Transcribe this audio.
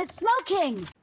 is smoking!